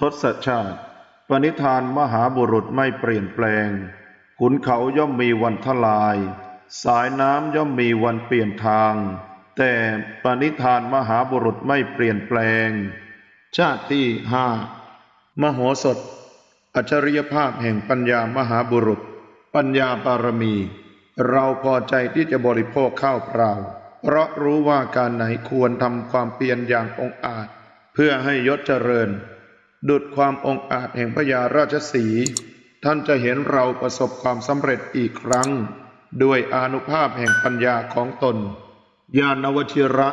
ทศชาติ ปณิธานมหาบุรุษไม่เปลี่ยนแปลง ขุนเขาย่อมมีวันทลาย สายน้ำย่อมมีวันเปลี่ยนทาง แต่ปณิธานมหาบุรุษไม่เปลี่ยนแปลง ชาติที่ห้ามโหสถ อัจฉริยภาพแห่งปัญญามหาบุรุษ ปัญญาบารมี เราพอใจที่จะบริโภคข้าวเปล่า เพราะรู้ว่าการไหนควรทำความเพียรอย่างองอาจ เพื่อให้ยศเจริญ ดุดความองอาจแห่งพญาราชสี ท่านจะเห็นเราประสบความสำเร็จอีกครั้ง ด้วยอนุภาพแห่งปัญญาของตน ญาณวชิระ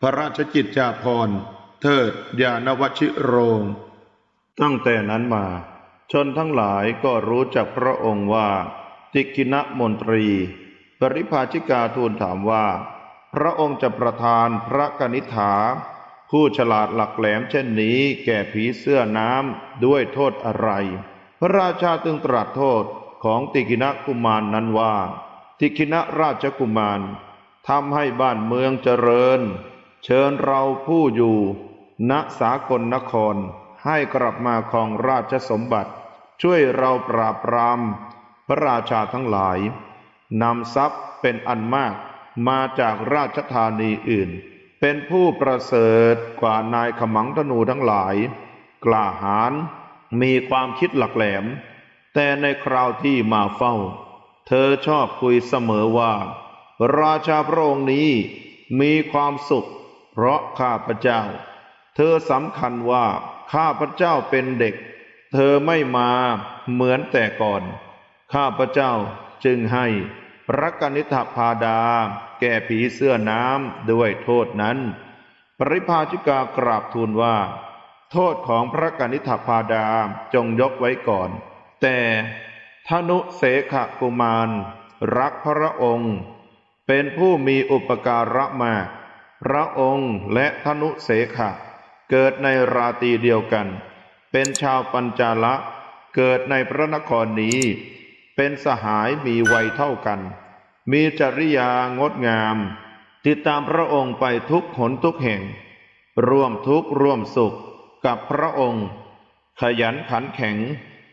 พระราชกิจจาภรณ์ เทิดญาณวชิโรง ตั้งแต่นั้นมา ชนทั้งหลายก็รู้จักพระองค์ว่า ติกินะมนตรี ปริภาชิกาทูลถามว่า พระองค์จะประทานพระกนิษฐา ผู้ฉลาดหลักแหลมเช่นนี้แก่ผีเสื้อน้ำด้วยโทษอะไร พระราชาจึงตรัสโทษของติกินะกุมารนนั้นว่า ติกินะราชกุมารทำให้บ้านเมืองเจริญ เชิญเราผู้อยู่ ณสากลนครให้กลับมาครองราชสมบัติ ช่วยเราปราบปราม พระราชาทั้งหลายนำทรัพย์เป็นอันมากมาจากราชธานีอื่น เป็นผู้ประเสริฐกว่านายขมังธนูทั้งหลาย กล้าหาญมีความคิดหลักแหลม แต่ในคราวที่มาเฝ้า เธอชอบคุยเสมอว่า ราชาพระองค์นี้มีความสุข เพราะข้าพเจ้า เธอสำคัญว่าข้าพเจ้าเป็นเด็ก เธอไม่มาเหมือนแต่ก่อน ข้าพเจ้าจึงให้ พระกนิษฐพาดา แก่ผีเสื้อน้ำด้วยโทษนั้น ปริภาชิกากราบทูลว่า โทษของพระกนิษฐพาดาจงยกไว้ก่อน แต่ธนุเสขกุมาร รักพระองค์ เป็นผู้มีอุปการะมากพระองค์และธนุเสขะ เกิดในราตรีเดียวกัน เป็นชาวปัญจาละ เกิดในพระนครนี้ เป็นสหายมีวัยเท่ากัน มีจริยางดงาม ติดตามพระองค์ไปทุกหนทุกแห่ง ร่วมทุกข์ร่วมสุขกับพระองค์ ขยันขันแข็ง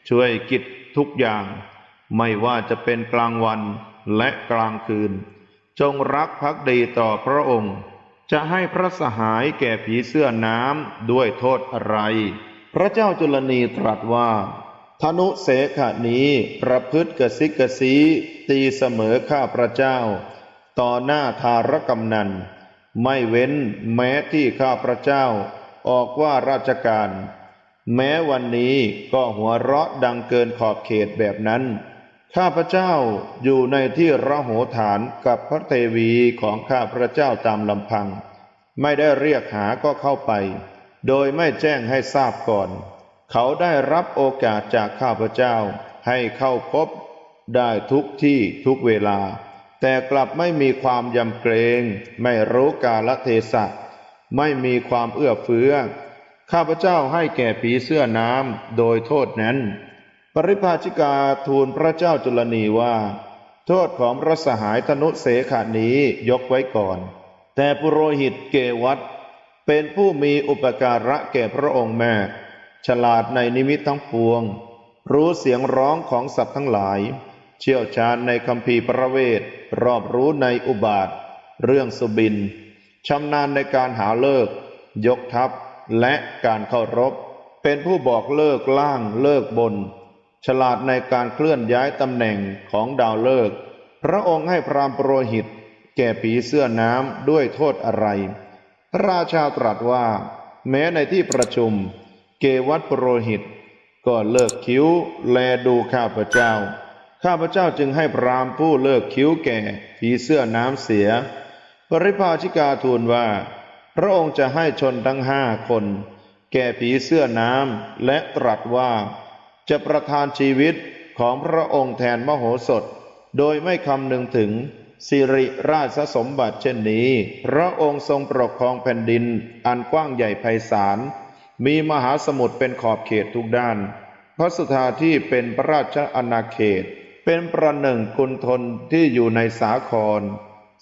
ช่วยกิจทุกอย่าง ไม่ว่าจะเป็นกลางวันและกลางคืน จงรักภักดีต่อพระองค์ จะให้พระสหายแก่ผีเสื้อน้ำด้วยโทษอะไร พระเจ้าจุลนีตรัสว่า ธนุเสขะนี้ประพฤติกสิกสีตีเสมอข้าพระเจ้า ต่อหน้าทารกำนัน ไม่เว้นแม้ที่ข้าพระเจ้า ออกว่าราชการ แม้วันนี้ก็หัวเราะดังเกินขอบเขตแบบนั้น ข้าพระเจ้าอยู่ในที่ระโหฐานกับพระเทวีของข้าพระเจ้าตามลำพัง ไม่ได้เรียกหาก็เข้าไป โดยไม่แจ้งให้ทราบก่อน เขาได้รับโอกาสจากข้าพเจ้าให้เข้าพบได้ทุกที่ทุกเวลา แต่กลับไม่มีความยำเกรง ไม่รู้กาลเทศะ ไม่มีความเอื้อเฟื้อ ข้าพเจ้าให้แก่ผีเสื้อน้ำโดยโทษนั้น ปริภาชิกาทูลพระเจ้าจุลนีว่า โทษของพระสหายธนุเสขานี้ยกไว้ก่อน แต่ปุโรหิตเกวัตเป็นผู้มีอุปการะแก่พระองค์แม่ ฉลาดในนิมิตทั้งปวง รู้เสียงร้องของสัตว์ทั้งหลาย เชี่ยวชาญในคำพีประเวท รอบรู้ในอุบาท เรื่องสุบินชำนาญในการหาเลิก ยกทัพ และการเข้ารบ เป็นผู้บอกเลิกล่างเลิกบน ฉลาดในการเคลื่อนย้ายตำแหน่งของดาวเลิก พระองค์ให้พรามโปรหิต แก่ผีเสื้อน้ำด้วยโทษอะไร พระราชาตรัสว่า แม้ในที่ประชุม วัตปโรหิต ก็เลิกคิ้ว แลดูข้าพเจ้า ข้าพเจ้าจึงให้พรามผู้เลิกคิ้วแก่ผีเสื้อน้ำเสีย ปริภาชิกาทูลว่า พระองค์จะให้ชนทั้งห้าคน แก่ผีเสื้อน้ำและตรัสว่า จะประทานชีวิตของพระองค์แทนมโหสถ โดยไม่คำนึงถึงสิริราชสมบัติเช่นนี้ พระองค์ทรงปกครองแผ่นดินอันกว้างใหญ่ไพศาล มีมหาสมุทรเป็นขอบเขตทุกด้าน พระสุธาที่เป็นพระราชอาณาเขต เป็นประหนึ่งกุณฑลที่อยู่ในสาคร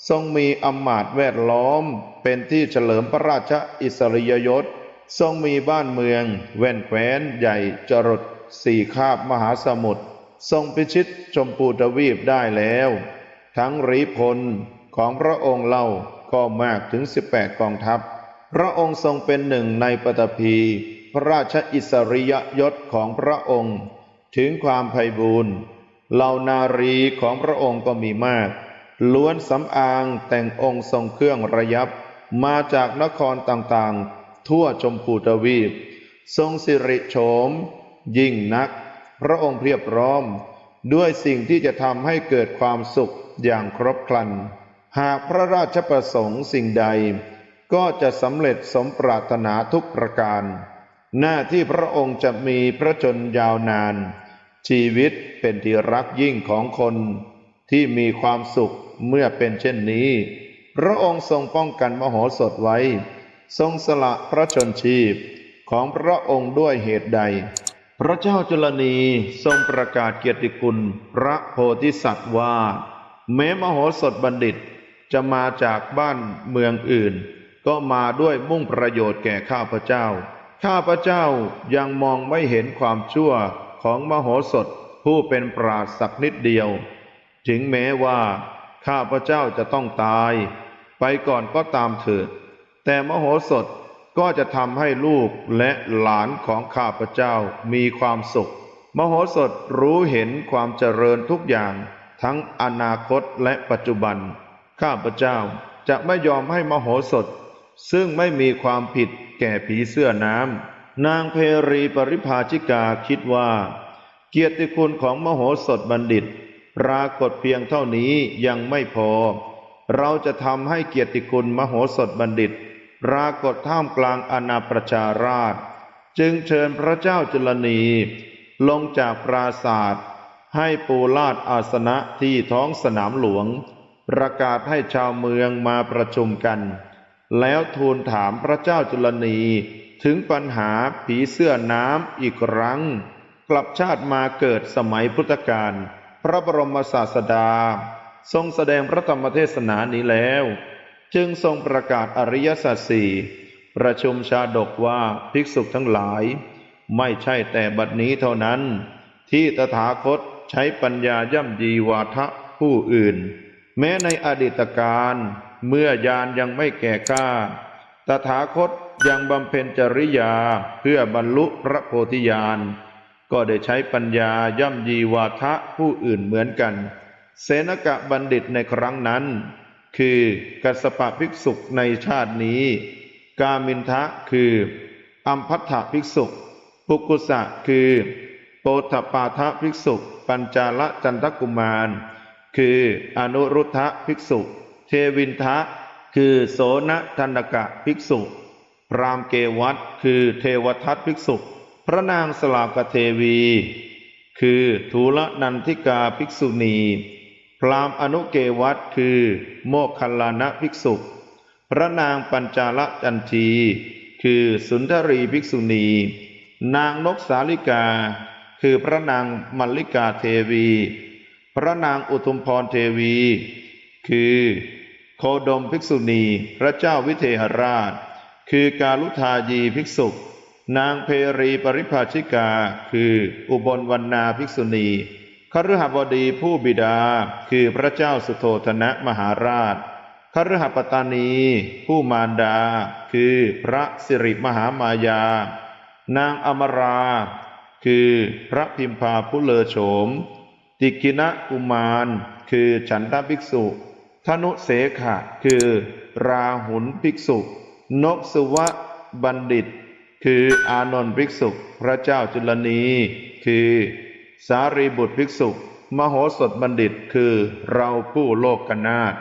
ทรงมีอำมาตย์แวดล้อม เป็นที่เฉลิมพระราชอิสริยยศ ทรงมีบ้านเมือง แว่นแคว้นใหญ่จรดสี่คาบมหาสมุทร ทรงพิชิตชมพูทวีปได้แล้ว ทั้งรีพลของพระองค์เล่าก็มากถึง 18 กองทัพ พระองค์ทรงเป็นหนึ่งในปฐพีพระราชอิสริยยศของพระองค์ ถึงความไพบูรณ์เหล่านารีของพระองค์ก็มีมาก ล้วนสำอางแต่งองค์ทรงเครื่องระยับ มาจากนครต่างๆ ทั่วชมพูทวีป ทรงสิริโฉม ยิ่งนัก พระองค์เพียบพร้อม ด้วยสิ่งที่จะทำให้เกิดความสุขอย่างครบครัน หากพระราชประสงค์สิ่งใด ก็จะสำเร็จสมปรารถนาทุกประการ หน้าที่พระองค์จะมีพระชนยาวนาน ชีวิตเป็นที่รักยิ่งของคนที่มีความสุขเมื่อเป็นเช่นนี้ พระองค์ทรงป้องกันมโหสถไว้ ทรงสละพระชนชีพของพระองค์ด้วยเหตุใด พระเจ้าจุลนีทรงประกาศเกียรติคุณพระโพธิสัตว์ว่า แม้มโหสถบัณฑิตจะมาจากบ้านเมืองอื่น ก็มาด้วยมุ่งประโยชน์แก่ข้าพเจ้า ข้าพเจ้ายังมองไม่เห็นความชั่วของมโหสถผู้เป็นปราศสักนิดเดียว ถึงแม้ว่า ข้าพเจ้าจะต้องตาย ไปก่อนก็ตามเถิด แต่มโหสถก็จะทำให้ลูกและหลานของข้าพเจ้ามีความสุข มโหสถรู้เห็นความเจริญทุกอย่าง ทั้งอนาคตและปัจจุบัน ข้าพเจ้าจะไม่ยอมให้มโหสถ ซึ่งไม่มีความผิดแก่ผีเสื้อน้ำ นางเพรีปริภาชิกาคิดว่า เกียรติคุณของมโหสถบัณฑิต ปรากฏเพียงเท่านี้ยังไม่พอ เราจะทำให้เกียรติคุณมโหสถบัณฑิต ปรากฏท่ามกลางอาณาประชาราช จึงเชิญพระเจ้าจุลนี ลงจากปราศาสตร์ให้ปูลาดอาสนะที่ท้องสนามหลวง ประกาศให้ชาวเมืองมาประชุมกัน แล้วทูลถามพระเจ้าจุลนีถึงปัญหาผีเสื้อน้ำอีกครั้ง กลับชาติมาเกิดสมัยพุทธกาลพระบรมศาสดา ทรงแสดงพระธรรมเทศนานี้แล้ว จึงทรงประกาศอริยสัจสี่ประชุมชาดกว่าภิกษุทั้งหลาย ไม่ใช่แต่บัดนี้เท่านั้น ที่ตถาคตใช้ปัญญาย่ำยีวาทะผู้อื่น แม้ในอดีตการเมื่อยานยังไม่แก่กล้า ตถาคตยังบำเพ็ญจริยาเพื่อบรรลุพระโพธิญาณ ก็ได้ใช้ปัญญาย่ำยีวาทะผู้อื่นเหมือนกัน เสนกะบัณฑิตในครั้งนั้น คือกัสปะภิกษุในชาตินี้ กามินทะคืออัมพัทธภิกษุปุกุสะคือ โปถปาทะภิกษุ ปัญจาลจันทกุมาร คืออนุรุทธะภิกษุ เทวินทะ คือโสนธนกะภิกษุ พรามเกวัตคือเทวทัตภิกษุ พระนางสลากเทวี คือทูลนันทิกาภิกษุณี พรามอนุเกวัตคือ โมคคัลลานะภิกษุ พระนางปัญจาลจันที คือสุนทรีภิกษุณี นางนกสาลิกา คือพระนางมัลลิกาเทวี พระนางอุทุมพรเทวี คือโคดมภิกษุณี พระเจ้าวิเทหราช คือกาลุทายีภิกษุ นางเพรีปริภาชิกา คืออุบลวรรณาภิกษุณีคฤหบดีผู้บิดา คือพระเจ้าสุโธธนะมหาราชคฤหปตานี ผู้มารดา คือพระสิริมหามายา นางอมรา คือพระพิมพาผู้เลอโฉม ติกินะกุมาร คือฉันทภิกษุธนุเสขะ คือราหุลภิกษุ นกสุวะบัณฑิต คืออานนท์ภิกษุ พระเจ้าจุลนี คือสารีบุตรภิกษุ มโหสถบัณฑิต คือเราผู้โลกกนาถ